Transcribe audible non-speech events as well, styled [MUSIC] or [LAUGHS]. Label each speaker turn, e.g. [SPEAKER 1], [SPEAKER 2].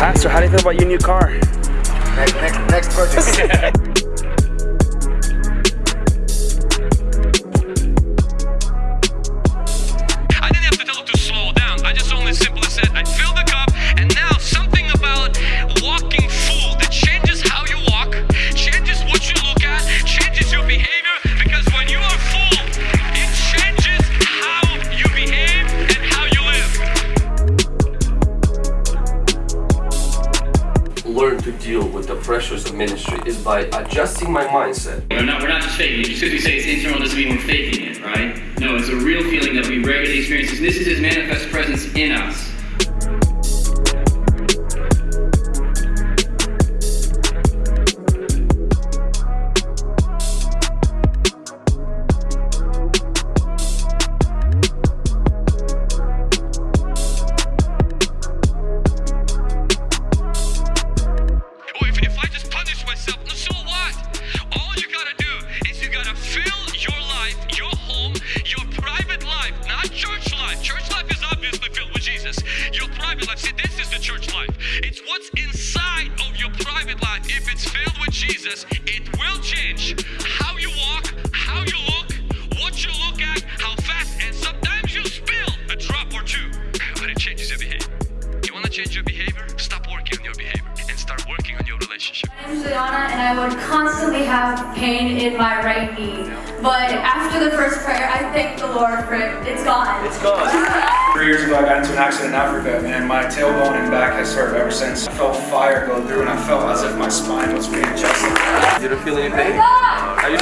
[SPEAKER 1] How do you feel about your new car?
[SPEAKER 2] Next, next, next project. [LAUGHS]
[SPEAKER 3] I didn't have to tell it to slow down. I just only simply
[SPEAKER 4] learn to deal with the pressures of ministry is by adjusting my mindset.
[SPEAKER 5] We're not, we're not just faking it. Because we say it's internal doesn't mean we're faking it, right? No, it's a real feeling that we regularly experience. This is His manifest presence in us.
[SPEAKER 3] Jesus. Your private life, see, this is the church life. It's what's inside of your private life. If it's filled with Jesus, it will change how you walk, how you look, what you look at, how fast, and sometimes you spill a drop or two, but it changes your behavior. You wanna change your behavior? Stop working on your behavior and start working on your relationship.
[SPEAKER 6] I'm Juliana and I would constantly have pain in my right knee. But after the first prayer, I thank the Lord for it. It's gone.
[SPEAKER 4] It's gone.
[SPEAKER 7] Three years ago, I got into an accident in Africa, and my tailbone and back has hurt ever since. I felt fire go through, and I felt as if my spine was readjusting.
[SPEAKER 4] You don't feel any pain? Oh Are you